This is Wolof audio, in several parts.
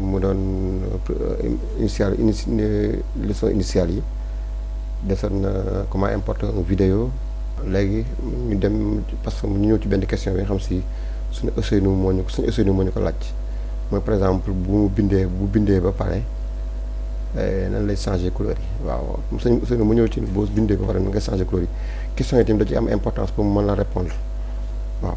mu doon euh, initial inici leçon initiale yi desoon na comment importer une vidéo léegi ñu dem parce que ñu ñëw ci benn question bi nga xam si suñu Ousseynou moo ñu suñu Ousseynou moo ñu ko laaj mooy par exemple bu bindee bu bindee ba pare eh, nan lay changer couleur yi waaw suñu Ousseynou mu ñëw ci boo bindee ba pare nan ngay changer couleur yi question yi tamit da ci am importance pour mu mën la répondre waaw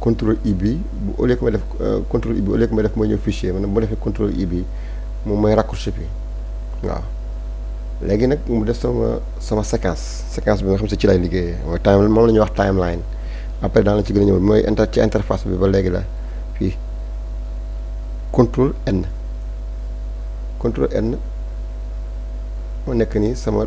contrôle i bi bu au lieu que ma def euh, contrôle i bi au lieu que ma def mooy ñëw fichier maanaam bu ma defee contrôle i bi moom mooy raccourci bi waaw léegi nag mu def sama sama séquence séquence bi nga xam si ci lay liggéeyee mooy time moom la ñuy wax timeline après daan la ci gën a ñëw mooy inter ci interface bi ba léegi la fii contrôle N contrôle N moo nekk nii sama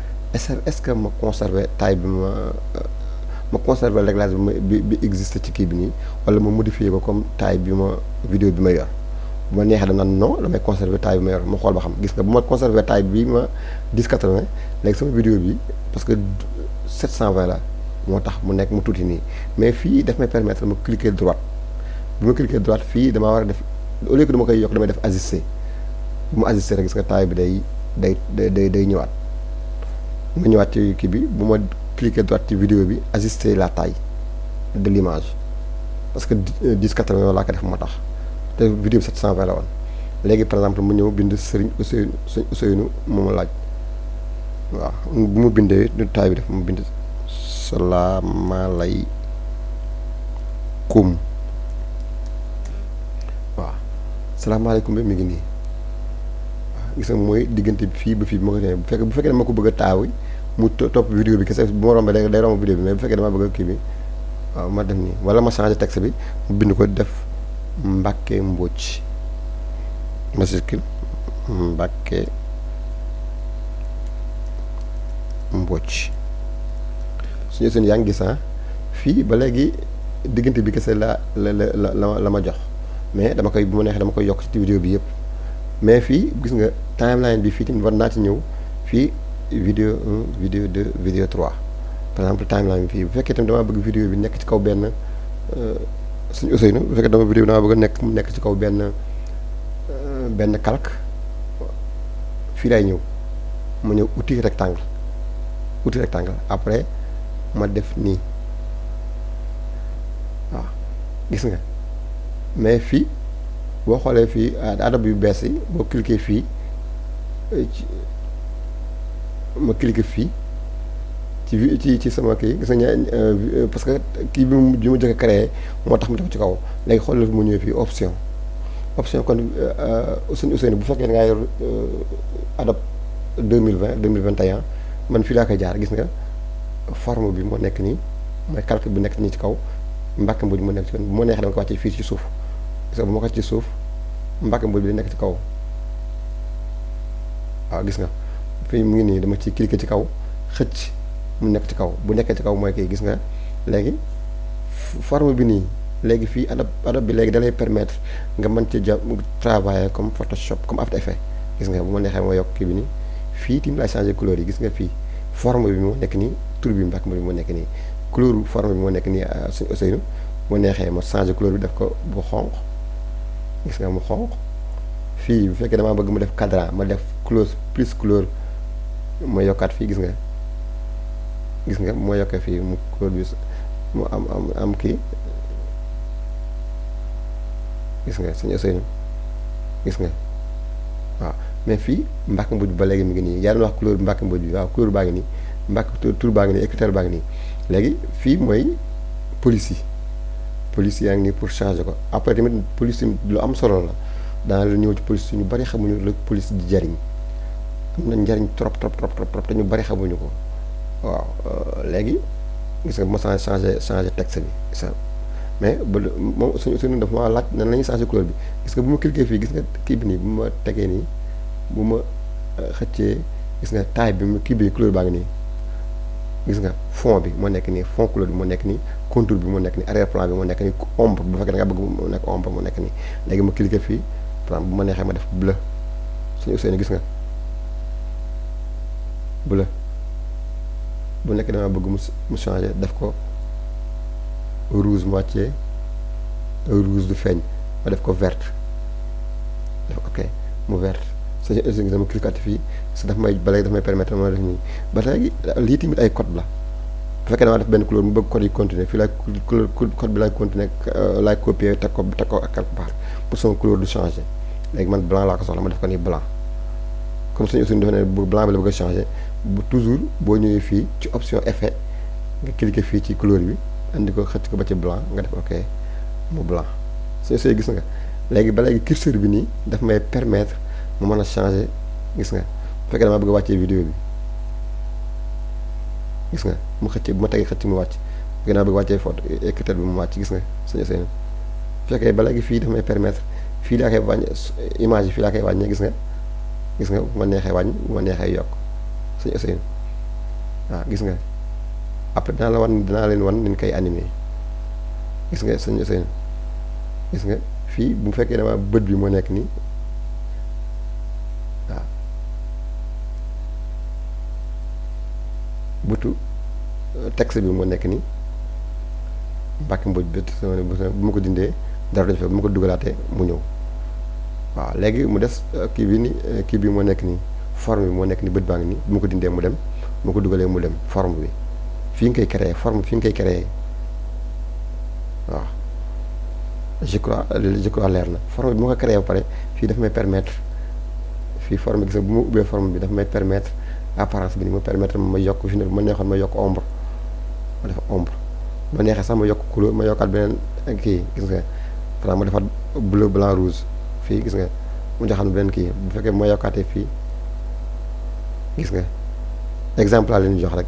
est-ce est-ce que ma conserver taille bi ma ma conserver réglage bi ma bi bi existe ci kii bi nii wala ma modifier ko comme taille bi ma vidéo bi ma yor bu ma neexee dana non damay conserver taille bi ma yor ma xool ba xam gis nga bu ma conserver taille bi ma 10 80 léegi sama vidéo bi parce que 720 la moo tax mu nekk mu tuuti nii mais fii daf may permettre ma cliquer droite bi ma cliquer droite fii damaa war a def au lieu que dama koy yokk damay def ajuster bu ma ajusté rek gis nga taay bi day day day day ñëwaat ma ñëwaat ci kii bi bu ma cliquer droite ci vidéo bi ajuster la taille de l'image parce que 10 80 laa ko def moo tax te vidéo bi 720 la woon léegi par exemple mu ñëw bind Serigne Ousseynou Serigne Ousseynou moom laaj waaw bu mu bindee du taay bi def mu bind salaamaaleykum salaamaaleykum bi mi ngi nii waaw gis nga mooy diggante bi fii ba fii bi ma ko nee bu fekkee bu fekkee dama ko bëgg a taaw mu to- topp vidéo bi kese bu ma rombee day day romb vidéo bi mais bu fekkee dama bëgg a kii bi waaw ma def nii wala ma changé texte bi mu bind ko def Mbàkke Mbóoj majuscule Mbàkke Mbóoj su ñu seen yaa ngi gis ah fii ba léegi diggante bi kese la la la la la ma jox mais dama koy bu ma neexee dama koy yokk ci vidéo bi yëpp mais fii gis nga timeline bi fii tamit war naa ci ñëw fii vidéo 1 vidéo 2 vidéo 3 par exemple timeline bi fii bu fekkee tamit damaa bëgg vidéo bi nekk ci kaw benn euh, suñu Ousseynou bu fekkee dama vidéo bi damaa bëgg nekk mu nekk ci kaw benn euh, benn calque fii laay ñëw ma ñëw outil rectangle outil rectangle après ma def nii waaw gis nga mais fii boo xoolee fii adab yu bees yi boo cliquer fii ma cliquer fii ci ci ci sama kii gis nga euh, parce que kii bi mu bi mu jëkk créé moo tax mu def ci kaw léegi xoolal fi mu ñëwee fii option option kon euh, Ousseynou Ousseynou bu fekkee da ngaa yor euh, adab 2020 2021 man fii laa koy jaar gis nga forme bi moo nekk nii mooy calcul bi nekk nii ci kaw Mbacke Mbodj mu nekk ci bu ma neexee dama ko wàccee fii ci suuf parce que bu ma ko ci suuf Mbacke Mbodj bi nekk ci kaw waaw gis nga fii mu ngi nii dama ci cliquer ci kaw xëcc mu nekk ci kaw bu nekkee ci kaw mooy kii gis nga léegi forme bi nii léegi fii Adobe Adobe bi léegi dalay permettre nga mën ci ja travailler comme Photoshop comme After Effects gis nga bu ma neexee ma yokk kii bi nii fii tamit laa changé couleur yi gis nga fii forme bi moo nekk nii tur bi Mbacke Mouride moo nekk nii couleur forme bi moo nekk nii euh, suñu Ousseynou mu neexee ma changé couleur bi def ko bu xonq gis nga mu xonq fii bu fekkee damaa bëgg mu def cadran ma def couleur plus couleur ma yokkaat fii gis nga gis nga moo yokkee fii mu couleur bi mu am am am kii gis nga suñu Ousseynou gis nga waaw mais fii Mbacke Mouride ba léegi mi ngi nii yaa doon wax couleur Mbacke Mouride bi waaw couleur baa ngi nii mbàkk tur baa ngi nii écriture baa ngi nii léegi fii mooy police yi police yaa ngi nii pour changer ko après tamit police tamit lu am solo la daana la ñëw ci police ñu bari xamuñu la police di jariñ am na njariñ trop trop trop trop trop te ñu bari xamuñu ko waaw léegi gis nga bu ma changé changé changé texte bi gis nga mais ba moom suñu suñu dafa ma laaj nan la ñuy changé couleur bi gis nga bu ma cliqué fii gis nga kii bi nii bu ma tegee nii bu ma xëccee gis nga taille bi mu kii bi couleur baa ngi nii gis nga fond bi moo nekk nii fond couleur bi moo nekk nii contour bi moo nekk nii arrière plan bi moo nekk nii ombre bu fekkee da nga bëgg mu nekk ombre moo nekk nii léegi ma cliquer fii par exemple bu ma neexee ma def bleu suñu Ousseynou gis nga bleu bu nekk dama bëgg mu mu changer def ko rouge moitié rouge du feeñ ma def ko verte def ok mu verte sëñ Elise ngi sama cliquati fii parce que daf may ba léegi daf may permettre ma def nii ba léegi lii tamit ay code la bu fekkee damaa def benn couleur mu bëgg code yi continuer fii laay couleur code bi laay continuer laay copier teg ko teg ko ak quelque part pour sama couleur du changer léegi man blanc laa ko soxla ma def ko nii blanc comme sëñ Elise dafa ne bu blanc bi la bëgg a changer bu toujours boo ñëwee fii ci option effet nga cliquer fii ci couleur bi andi ko xëcc ko ba ci blanc nga def ok mu blanc sëñ Elise gis nga léegi ba léegi curseur bi nii daf may permettre mu mën a changer gis nga bu fekkee damaa bëgg a wàccee vidéo bi gis nga mu xëcc bu ma tegee xëcc mu wàcc bu fekkee damaa bëgg a wàccee photo écriture bi mu wàcc gis nga sëñ Ousseynou bu fekkee ba léegi fii daf may permettre fii laa koy wàññi image yi fii laa koy wàññee gis nga gis nga bu ma neexee wàññi bu ma neexee yokk sëñ Ousseynou waaw gis nga après dinaa la wan dinaa leen wan ni ñu koy animé gis nga sëñ Ousseynou gis nga fii bu fekkee dama bët bi moo nekk nii waaw bëtu texte bi moo nekk nii mbàkk mboj bët bu ma ko dindee dara dañ fa bu ma ko dugalaatee mu ñëw waaw léegi mu des kii bi ni kii bi moo nekk nii forme bi moo nekk ni bët baa ngi nii bu ma ko dindee mu dem bu ma ko dugalee mu dem forme bi fi nga koy créer forme fi nga koy créer waaw je crois je crois leer na forme bi ma ko créé ba pare fii daf may permettre fii forme gis nga bu ma ubbee forme bi daf may permettre apparence bi ni ma permettre ma yokk fi ne ma neexoon ma yokk ombre ma def ombre ma neexee sax ma yokk couleur ma yokkaat beneen kii gis nga xanaa ma defaat bleu blanc rouge fii gis nga mu joxaan beneen kii bu fekkee ma yokkaatee fii gis nga exemple laa leen jox rek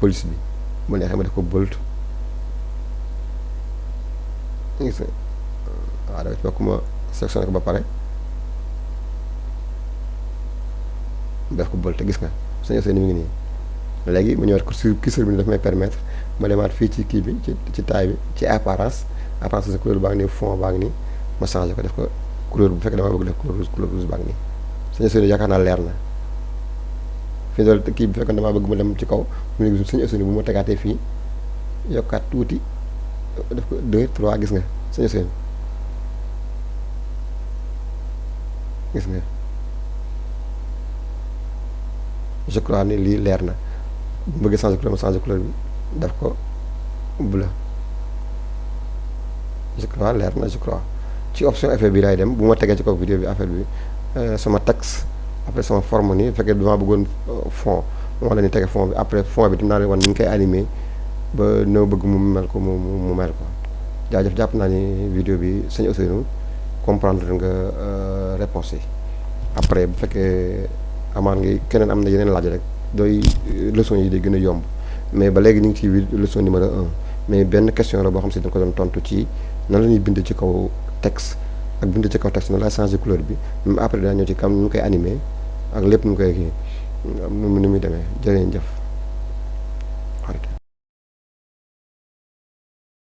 police bi mu neexee ma def ko bolt gis nga waaw dama ci bokk ma sectionné ko ba pare def ko bolt gis nga sañoo seen mi ngi nii léegi ma ñëwaat ko sur curseur bi daf may permettre ma demaat fii ci kii bi ci ci taay bi ci apparence apparence sa couleur baa ngi nii fond baa ngi nii ma changé ko def ko couleur bu fekkee dama bëgg def couleur rouge couleur rouge baa ngi nii sañoo seen yaakaar naa leer na fii daal kii bi fekkoon damaa bëgg mu dem ci kaw mu ne suñu Ousseynou bu ma tegaatee fii yokkaat tuuti def ko 2 3 gis nga suñu Ousseynou gis nga je crois ni lii leer na bu bëggee changer couleur ma changer couleur bi def ko bleu je crois leer na je crois ci option effet bi laay dem bu ma tegee ci kaw vidéo bi affaire bi sama texte après sama forme nii bu fekkee damaa bëggoon fond ma wan leen ni tey fond bi après fond bi dinaa leen wan ni ñu koy animé ba ni ma bëgg mu mel ko mu mu mu mel ko jaajëf jàpp naa ni vidéo bi sëñ Ousseynou comprendre nga réponse yi après bu fekkee amaan ngi keneen am na yeneen laaj rek dooy leçon yi day gën a yomb mais ba léegi ñu ngi ci wi leçon numéro un mais benn question la boo xam si dañ ko doon tontu ci nan la ñuy bindee ci kaw texte ak bindee ci kaw texte nan laay changé couleur bi après daa ñëw ci kam nu koy animé ak lépp nu koy kii nu mu nu muy demee jërë ngeen jëf.